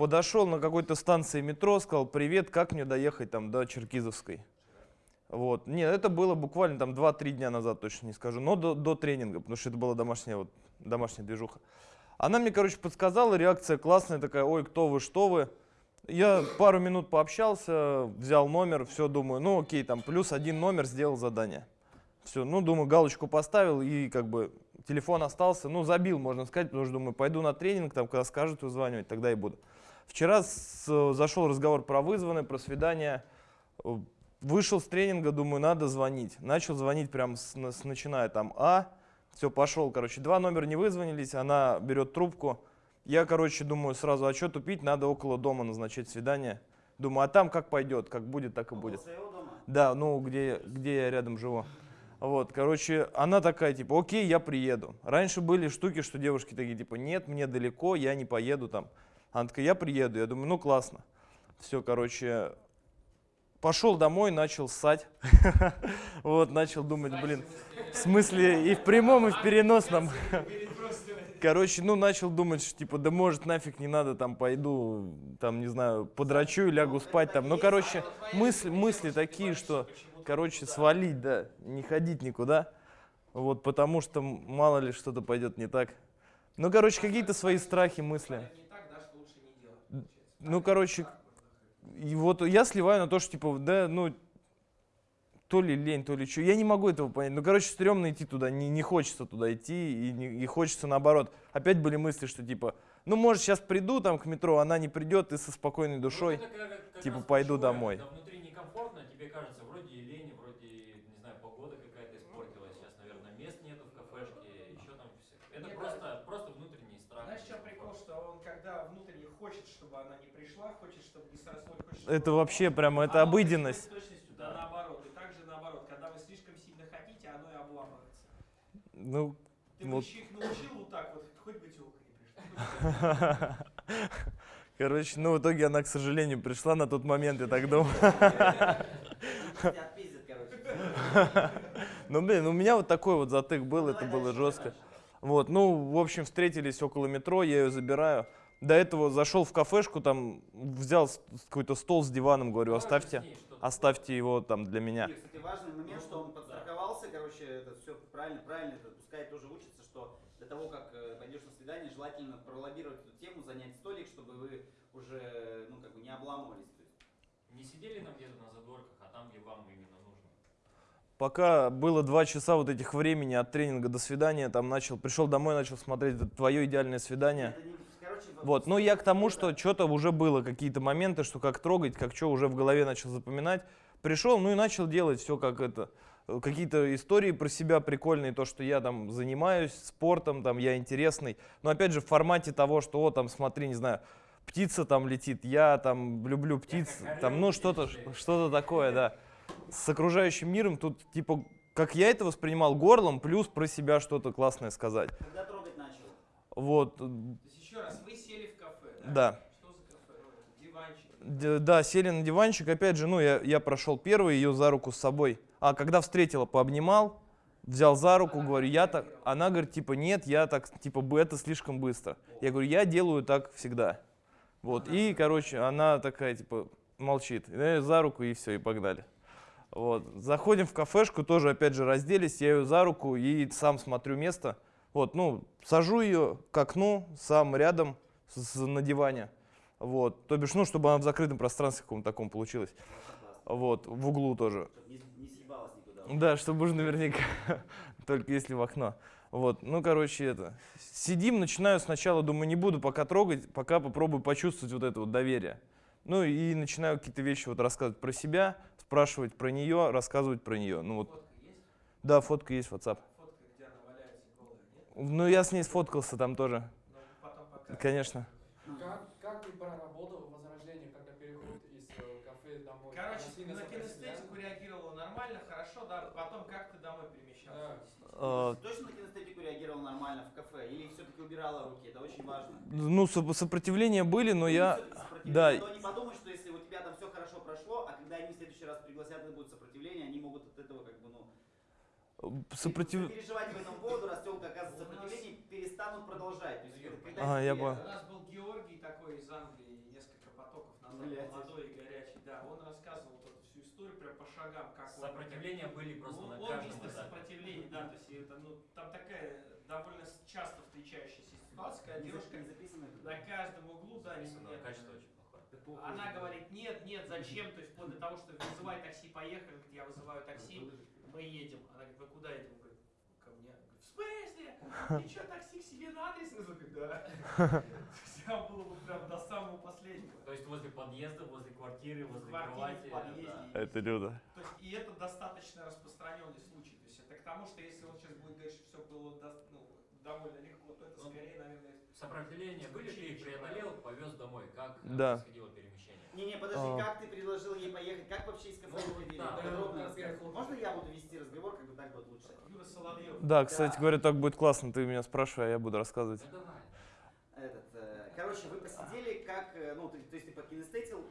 подошел на какой-то станции метро, сказал, привет, как мне доехать там до Черкизовской? Вот. Нет, это было буквально там 2-3 дня назад, точно не скажу, но до, до тренинга, потому что это была домашняя, вот, домашняя движуха. Она мне, короче, подсказала, реакция классная такая, ой, кто вы, что вы. Я пару минут пообщался, взял номер, все, думаю, ну окей, там плюс один номер, сделал задание. Все, ну думаю, галочку поставил и как бы телефон остался, ну забил, можно сказать, потому что думаю, пойду на тренинг, там когда скажут вызванивать, тогда и буду. Вчера с, зашел разговор про вызванные, про свидание. Вышел с тренинга, думаю, надо звонить. Начал звонить прям с, с начиная там А. Все, пошел, короче, два номера не вызвонились, она берет трубку. Я, короче, думаю сразу, а что тупить, надо около дома назначать свидание. Думаю, а там как пойдет, как будет, так и будет. Да, ну, где, где я рядом живу. Вот, короче, она такая, типа, окей, я приеду. Раньше были штуки, что девушки такие, типа, нет, мне далеко, я не поеду там. Она такая, я приеду. Я думаю, ну, классно. Все, короче, пошел домой, начал ссать. Вот, начал думать, блин, в смысле и в прямом, и в переносном. Короче, ну, начал думать, что, типа, да может нафиг не надо, там, пойду, там, не знаю, подрачу и лягу спать, там. Ну, короче, мысли, мысли такие, что, короче, свалить, да, не ходить никуда. Вот, потому что мало ли что-то пойдет не так. Ну, короче, какие-то свои страхи, мысли. Ну, короче, и вот я сливаю на то, что, типа, да, ну, то ли лень, то ли что. Я не могу этого понять. Ну, короче, стрёмно идти туда, не, не хочется туда идти, и, не, и хочется наоборот. Опять были мысли, что типа, ну, может, сейчас приду там к метро, она не придет, и со спокойной душой, ну, как, как типа, пойду домой. Когда внутри некомфортно, тебе кажется, вроде и лень, вроде, не знаю, погода какая-то испортилась, сейчас, наверное, мест нету в кафешке, еще там все. Это Нет, просто, да. просто внутренний страх. Знаешь, чем прикол, что он, когда внутренне хочет, чтобы она не пришла, хочет, чтобы не срослось, хочет, чтобы Это вообще прямо, это обыденность. Да, наоборот. И также наоборот, когда вы слишком сильно хотите, оно и обламывается. Ну, Ты вот. бы их научил вот так вот, хоть бы телка не пришла. Короче, ну в итоге она, к сожалению, пришла на тот момент, я так думаю. Ну, блин, у меня вот такой вот затык был, это было жестко. Вот, ну, в общем, встретились около метро, я ее забираю. До этого зашел в кафешку, там взял какой-то стол с диваном, говорю, оставьте оставьте его там для меня. И, кстати, важный момент, что он подстраховался, короче, это все правильно, правильно, это пускай тоже учится, что для того, как э, пойдешь на свидание, желательно пролоббировать эту тему, занять столик, чтобы вы уже, ну, как бы не обламывались. То есть. Не сидели там где-то на задворках, а там, где вам именно нужно. Пока было два часа вот этих времени от тренинга до свидания, там начал, пришел домой, начал смотреть это твое идеальное свидание. Это не вот, но я к тому, что что-то уже было, какие-то моменты, что как трогать, как что, уже в голове начал запоминать. Пришел, ну и начал делать все как это, какие-то истории про себя прикольные, то, что я там занимаюсь спортом, там я интересный. Но опять же в формате того, что, о, там смотри, не знаю, птица там летит, я там люблю птиц, там, ну что-то что такое, да. С окружающим миром тут типа, как я это воспринимал горлом, плюс про себя что-то классное сказать. Когда? Вот. То есть еще раз, вы да. Что за кафе? Диванчик? Да, сели на диванчик. Опять же, ну, я, я прошел первый, ее за руку с собой. А когда встретила, пообнимал, взял за руку, она говорю, я так... Она говорит, типа, нет, я так, типа, это слишком быстро. Я говорю, я делаю так всегда. Вот, и, короче, она такая, типа, молчит. Я за руку, и все, и погнали. Вот. Заходим в кафешку, тоже, опять же, разделись, я ее за руку и сам смотрю место. Вот, ну, сажу ее к окну, сам рядом, с, на диване. Вот. То бишь, ну, чтобы она в закрытом пространстве каком-то таком получилась. Вот, в углу тоже. Не, не съебалась никуда. Да, чтобы уже наверняка, только если в окно. Вот, ну, короче, это. Сидим, начинаю сначала, думаю, не буду пока трогать, пока попробую почувствовать вот это вот доверие. Ну, и начинаю какие-то вещи вот рассказывать про себя, спрашивать про нее, рассказывать про нее. Ну, вот. Фотка есть? Да, фотка есть WhatsApp. Фотка, где она валяется голая, нет? Ну, я с ней сфоткался там тоже. Конечно. Как, как ты проработал возражение, когда переход из э, кафе домой? Короче, на кинестетику реагировала нормально, хорошо, да, потом как ты домой перемещался? Да. Точно на кинестетику реагировал нормально в кафе или все-таки убирала руки? Это очень важно. Ну, сопротивления были, но ну, я... Да. Но не подумай, что если у тебя там все хорошо прошло, а когда они в следующий раз пригласят, и будет сопротивление, они могут от этого как бы, ну... Сопротив... Переживать по этому поводу, раз телка оказывается сопротивление, перестанут продолжать. То есть, ага, я понял. У нас был Георгий такой из Англии потоков назад, Блядь. молодой и горячий, да, он рассказывал вот эту всю историю прям по шагам, как он- Сопротивления были просто Ну, на он каждом мистер этапе. сопротивления, да, то есть это, ну, там такая довольно часто встречающаяся ситуация, когда девушка на каждом углу, да, не- Записано, качество очень она говорит, нет, нет, зачем, то есть вплоть до того, что вызывай такси, поехали, я вызываю такси, мы едем. Она говорит, вы куда едем? Он говорит, ко мне. Говорит, в смысле? Ты что, такси к себе на адрес? Говорит, да. Все было бы прям до самого последнего. То есть возле подъезда, возле квартиры, возле квартире, кровати. в подъезде. да. Это Люда. То есть, и это достаточно распространенный случай. То есть это к тому, что если он сейчас будет говорить, что все было до- ну, довольно легко, то это Ну, скорее, наверное, Сопротивления были, преодолел, повез домой. Как Да. происходило перемещение? Не-не, подожди, А. как ты предложил ей поехать? Как вообще из кафе Ну, выходили? Да. Можно я буду вести разговор, как бы так будет лучше? Юра Соловьев. Да, кстати Да. говоря, так будет классно. Ты меня спрашивай, а я буду рассказывать. Ну давай. Этот, э, короче, вы посидели, как, э, ну, ты- то есть ты покинестетил,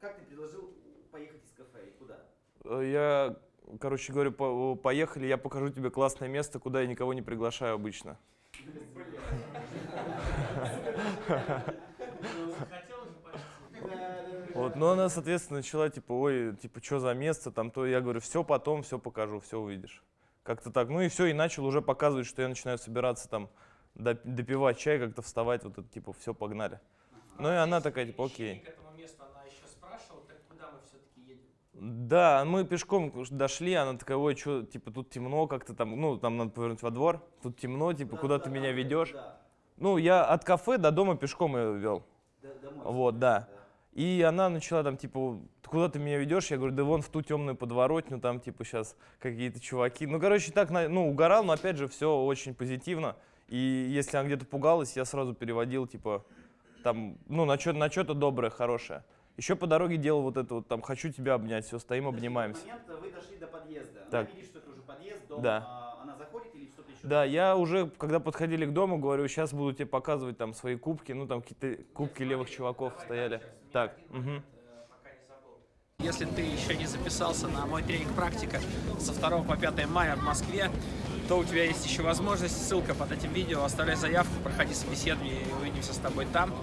как ты предложил поехать из кафе и куда? Э, Я, короче говорю, по- поехали, я покажу тебе классное место, куда я никого не приглашаю обычно. Вот, но она, соответственно, начала, типа, ой, типа, что за место там, то я говорю, все потом, все покажу, все увидишь. Как-то так. Ну и все, и начал уже показывать, что я начинаю собираться там, доп- допивать чай, как-то вставать, вот это, типа, все, погнали. Ну и она такая, типа, окей. К этому месту она еще спрашивала, так куда мы все-таки едем? Да, мы пешком дошли, она такая, ой, что, типа, тут темно как-то там, ну, там надо повернуть во двор, тут темно, типа, куда ты меня ведешь? Да, Ну, я от кафе до дома пешком ее вел. да, домой. Вот, да. И она начала там, типа, куда ты меня ведешь? Я говорю, да вон в ту темную подворотню, там, типа, сейчас какие-то чуваки. Ну, короче, так, ну, угорал, но, опять же, все очень позитивно. И если она где-то пугалась, я сразу переводил, типа, там, ну, на что-то на что-то доброе, хорошее. Еще по дороге делал вот это вот, там, хочу тебя обнять, все, стоим, Подожди, обнимаемся. момент вы дошли до подъезда. Так. Она видит, что это уже подъезд, дом. Да. а, она заходит или что-то еще? Да, я уже, когда подходили к дому, говорю, сейчас буду тебе показывать там свои кубки, ну, там какие-то кубки левых чуваков стояли. Так, мгм. Если ты еще не записался на мой тренинг «Практика» со 2 по 5 мая в Москве, то у тебя есть еще возможность, ссылка под этим видео, оставляй заявку, проходи собеседование и увидимся с тобой там.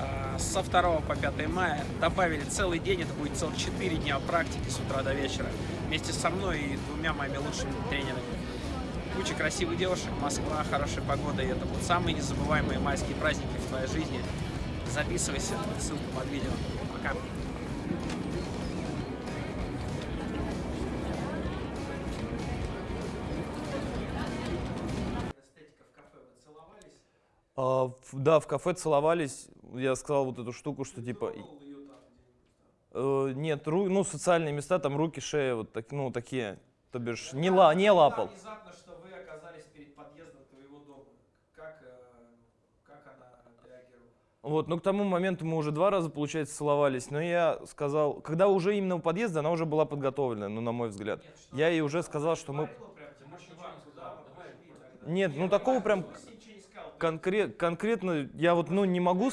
А, Со 2 по 5 мая добавили целый день, это будет целых 4 дня практики с утра до вечера, вместе со мной и двумя моими лучшими тренерами. Куча красивых девушек, Москва, хорошая погода, и это будут самые незабываемые майские праздники в твоей жизни. Записывайся, ссылка под видео. Пока. Эстетика в кафе, вы целовались? А, в- да, в кафе целовались. Я сказал вот эту штуку, что типа... э, нет, ру- ну, социальные места, там руки, шея, вот так, ну, такие. То бишь, не, ла, не лапал. Внезапно, что вы оказались перед подъездом твоего дома. Как, э, как она реагировала? Вот, но к тому моменту мы уже два раза, получается, целовались. Но я сказал, когда уже именно у подъезда, она уже была подготовлена, ну, на мой взгляд. Нет, Я ей уже сказал, что мы... Нет, ну, такого прям Конкрет, конкретно я вот, ну, не могу,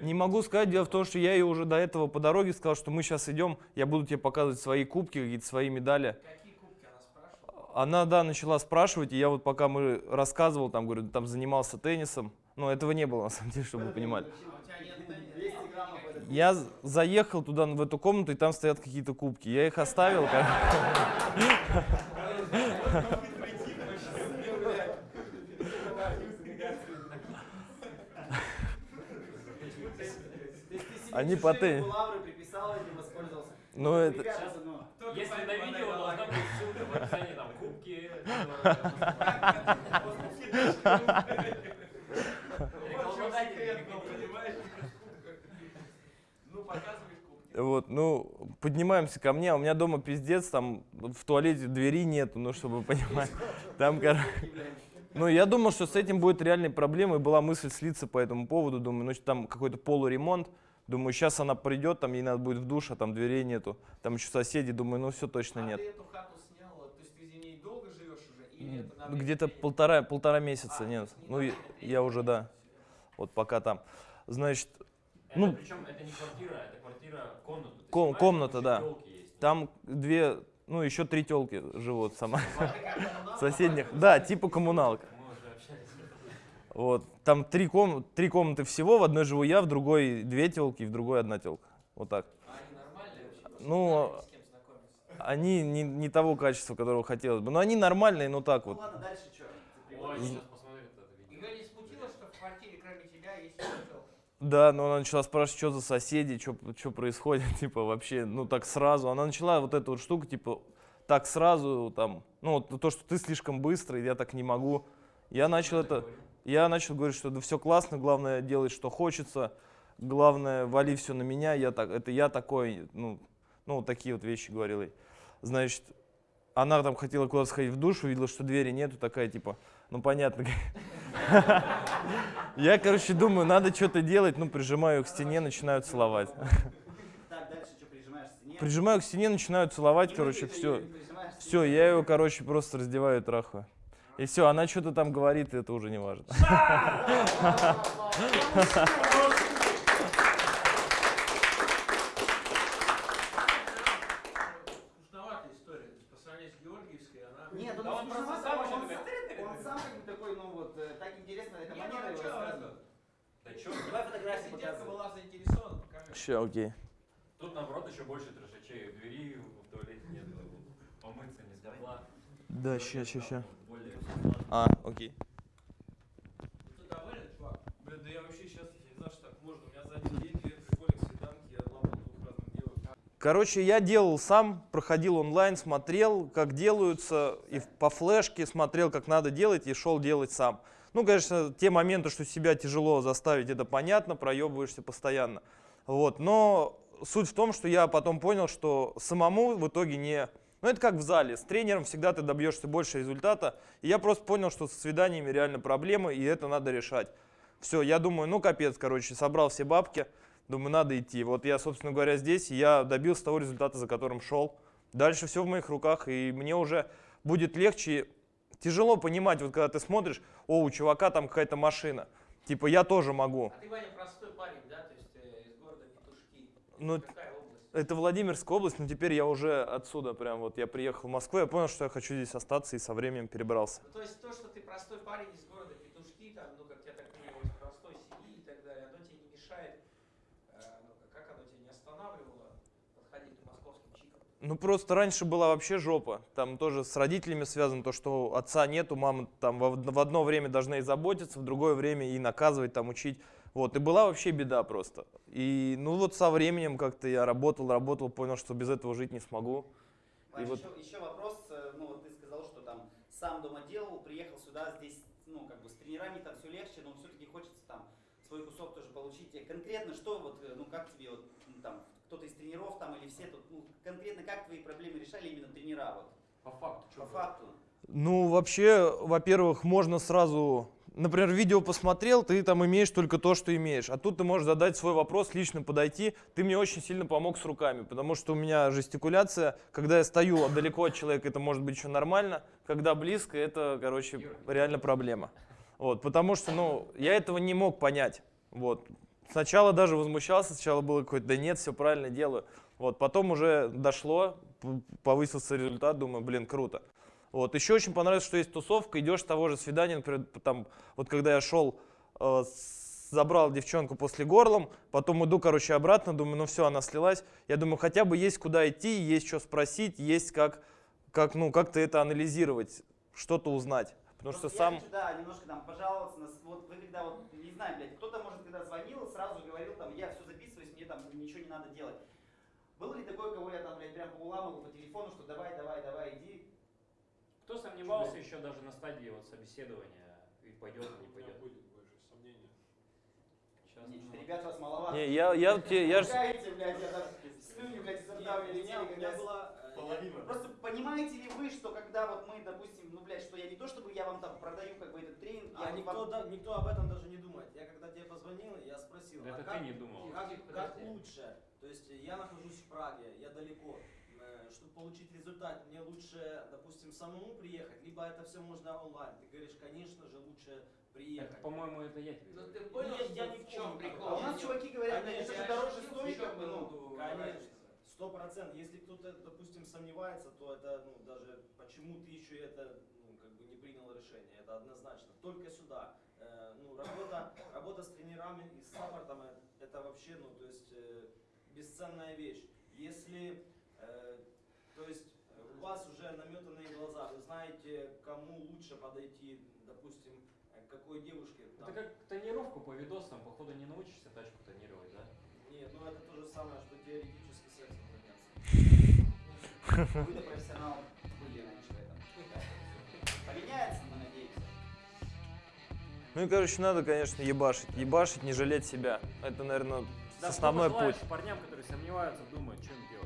не могу сказать. Дело в том, что я ей уже до этого по дороге сказал, что мы сейчас идем, я буду тебе показывать свои кубки, какие-то свои медали. Она, да, начала спрашивать, и я вот пока мы рассказывал, там, говорю, там занимался теннисом, но этого не было, на самом деле, чтобы вы понимали. У тебя нет тенниса? 200 граммов это Я заехал туда, в эту комнату, и там стоят какие-то кубки. Я их оставил, Они по тенни- лавры приписал, этим воспользовался. Ну, это... Ну, Если на видео должна быть ссылка в описании, там, кубки, Секрет был, понимаешь? Ну, показываешь кубки. Вот, ну, поднимаемся ко мне, а у меня дома пиздец, там в туалете двери нету, ну, чтобы вы понимали. Там, короче... Ну, я думал, что с этим будет реальной проблемой, была мысль слиться по этому поводу, думаю, ну, там какой-то полуремонт, думаю, сейчас она придет, там ей надо будет в душ, а там дверей нету, там еще соседи, думаю, ну, все точно А нет. ты эту хату снял, то есть ты в ней долго живешь уже? Или это Где-то полтора, полтора месяца, А, нет, не ну, я, я уже, да, вот пока там. Значит, Ну, Ну. причем это не квартира, это квартира, комната. Ком- комната, да. есть. там две, ну, еще три телки живут сама, соседних, да, типа коммуналка. Мы уже общались. Вот. там три, ком... три комнаты всего, в одной живу я, в другой две телки, в другой одна телка. Вот так. А они нормальные вообще? Ну, С кем знакомиться? они не, не того качества, которого хотелось бы. Но они нормальные, но так Ну вот. ладно, дальше что? Ой, сейчас посмотрит это видео. Ее не смутило, что в квартире кроме тебя есть еще телка? Да, но она начала спрашивать, что за соседи, что происходит, типа вообще, ну так сразу. Она начала вот эту вот штуку, типа, так сразу, там, ну вот то, что ты слишком быстрый, я так не могу. Я начал это, я начал говорить, что да все классно, главное делать, что хочется, главное, вали все на меня, я так, это я такой, ну, ну вот такие вот вещи говорил ей. Значит, она там хотела куда-то сходить в душ, увидела, что двери нету, такая типа, ну понятно. Я, короче, думаю, надо что-то делать, ну прижимаю к стене, начинаю целовать. Так, дальше что, прижимаешь к стене? Прижимаю к стене, начинаю целовать, короче, все. Все, я ее, короче, просто раздеваю и трахаю. И все, она что-то там говорит, и это уже не важно. Скучноватая история. То есть по сравнению с Георгиевской, она... Нет, он, Да он не просто скучновато, сам он, очень сам, любит. он сам как бы такой, ну вот, э, так интересно, эта Не, ну манера а его чё, рассказывать. Да чё, Давай фотографии Если девка показывай. была заинтересована, покажи. Все, окей. Тут наоборот еще больше трешачей. Двери в туалете нет, помыться не смогла. Да, ща, ща, ща. Более А, окей. Блин, да я вообще сейчас не знаю, что так можно. У меня за один день две прикольных свиданки, я лапал двух разных девушек. Короче, я делал сам, проходил онлайн, смотрел, как делаются, и в- по флешке смотрел, как надо делать, и шел делать сам. Ну, конечно, те моменты, что себя тяжело заставить, это понятно, проебываешься постоянно. Вот, но суть в том, что я потом понял, что самому в итоге не... Ну, это как в зале, с тренером всегда ты добьешься больше результата. И я просто понял, что со свиданиями реально проблемы, и это надо решать. Все, я думаю, ну капец, короче, собрал все бабки, думаю, надо идти. Вот я, собственно говоря, здесь, я добился того результата, за которым шел. Дальше все в моих руках, и мне уже будет легче. Тяжело понимать, вот когда ты смотришь, о, у чувака там какая-то машина. Типа, я тоже могу. А ты, Ваня, простой парень, да? То есть э, из города Петушки. Ну, это Владимирская область, но теперь я уже отсюда прям вот, я приехал в Москву, я понял, что я хочу здесь остаться, и со временем перебрался. Ну, то есть то, что ты простой парень из города Петушки, там, ну, как я так понимаю, из простой семьи и так далее, оно тебе не мешает, э, ну, как оно тебя не останавливало подходить к московским чикам? Ну просто раньше была вообще жопа. Там тоже с родителями связано то, что отца нету, мама там в одно время должна и заботиться, в другое время и наказывать, там учить. Вот, и была вообще беда просто. И ну вот со временем как-то я работал, работал, понял, что без этого жить не смогу. Вань, вот- еще, еще вопрос, э, ну вот ты сказал, что там сам дома делал, приехал сюда, здесь, ну как бы с тренерами там все легче, но все-таки хочется там свой кусок тоже получить. Э, Конкретно что вот, э, ну как тебе вот ну, там кто-то из тренеров там или все тут, ну конкретно как твои проблемы решали именно тренера вот По факту, по факту? Ну, вообще, во-первых, можно сразу, например, видео посмотрел, ты там имеешь только то, что имеешь. А тут ты можешь задать свой вопрос, лично подойти. Ты мне очень сильно помог с руками, потому что у меня жестикуляция, когда я стою далеко от человека, это может быть еще нормально. Когда близко, это, короче, реально проблема. Вот, потому что, ну, я этого не мог понять. Вот. Сначала даже возмущался, сначала было какое-то, да нет, все правильно делаю. Вот, потом уже дошло, повысился результат, думаю, блин, круто. Вот, еще очень понравилось, что есть тусовка, идешь с того же свидания, например, там, вот когда я шел, э, забрал девчонку после горлом, потом иду, короче, обратно, думаю, ну все, она слилась. Я думаю, хотя бы есть куда идти, есть что спросить, есть как, как, ну, как-то это анализировать, что-то узнать. Потому что Просто сам... Я хочу, да, немножко там пожаловаться, на, вот вы когда вот, не знаю, блядь, кто-то может, когда звонил, сразу говорил там, я все записываюсь, мне там ничего не надо делать. Было ли такое, кого я там, блядь, прям уламывал по телефону, что давай, давай, давай, иди, Кто сомневался еще даже на стадии вот собеседования, и пойдет, или не пойдет? будет больше сомнений. Сейчас, Нет, что ребят вас маловато. Не, я, я, я, ж- Ругаете, блядь, я там слюни, блядь, изо рта Не, вылетели, меня, у меня когда- была... э, я- Просто понимаете ли вы, что когда вот мы, допустим, ну, блядь, что я не то, чтобы я вам там продаю как бы этот тренинг, я А вам- никто, да- никто об этом даже не думает. Я когда тебе позвонил, я спросил, Это а ты как, не думал. как, как лучше? То есть я нахожусь в Праге, я далеко. Получить результат, мне лучше, допустим, самому приехать, либо это все можно онлайн. Ты говоришь, конечно же, лучше это, приехать. по-моему, это я тебе Ну ты понял, Нет, что я ни в чем не прикол? А у нас чуваки говорят, Конечно, это же я дороже стоит, как бы, ну. Конечно, сто процентов. Если кто-то, допустим, сомневается, то это, ну, даже почему ты еще это, ну, как бы не принял решение, это однозначно. Только сюда. э, ну, работа, работа с тренерами и с саппортом э, это вообще, ну, то есть э, бесценная вещь. Если, э, то есть э, у вас уже наметанные глаза, вы знаете, кому лучше подойти, допустим, э, к какой девушке. Это там. как тренировку по видосам, походу не научишься тачку тонировать, да? Нет, ну это то же самое, что теоретически сексом заняться. Вы-то профессионал были раньше в этом. Поменяется, мы надеемся. Ну и, короче, надо, конечно, ебашить. Ебашить, не жалеть себя. Это, наверное, основной путь. парням, которые сомневаются, думают, что им делать.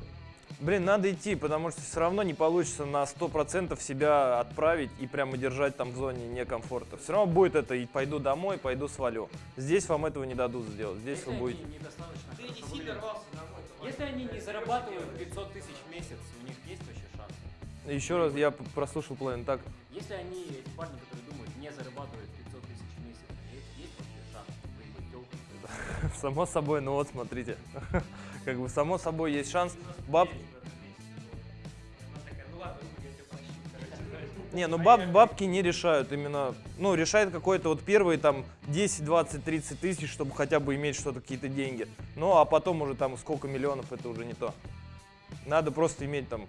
Блин, надо идти, потому что все равно не получится на 100% себя отправить и прямо держать там в зоне некомфорта. Все равно будет это, и пойду домой, пойду свалю. Здесь вам этого не дадут сделать. Здесь Если вы будете... Ты не сильно рвался домой. Если они не Ты зарабатывают хочешь 500 тысяч в месяц, у них есть вообще шанс? Еще раз, я прослушал половину так. Если они, эти парни, которые думают, не зарабатывают 500 тысяч в месяц, у них есть вообще шанс выиграть телку? Само собой, ну вот смотрите. Как бы само собой есть шанс. Баб... Не, ну баб, бабки не решают именно, ну, решает какой-то вот первые там 10, 20, 30 тысяч, чтобы хотя бы иметь что-то, какие-то деньги. Ну, а потом уже там сколько миллионов, это уже не то. Надо просто иметь там,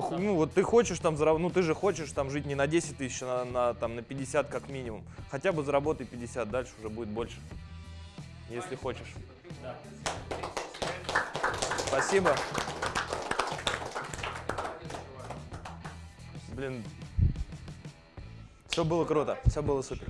ху- ну, вот ты хочешь там, зараб- ну, ты же хочешь там жить не на 10 тысяч, а на, на, там, на 50 как минимум. Хотя бы заработай 50, дальше уже будет больше, если хочешь. Спасибо. Блин, все было круто, все было супер.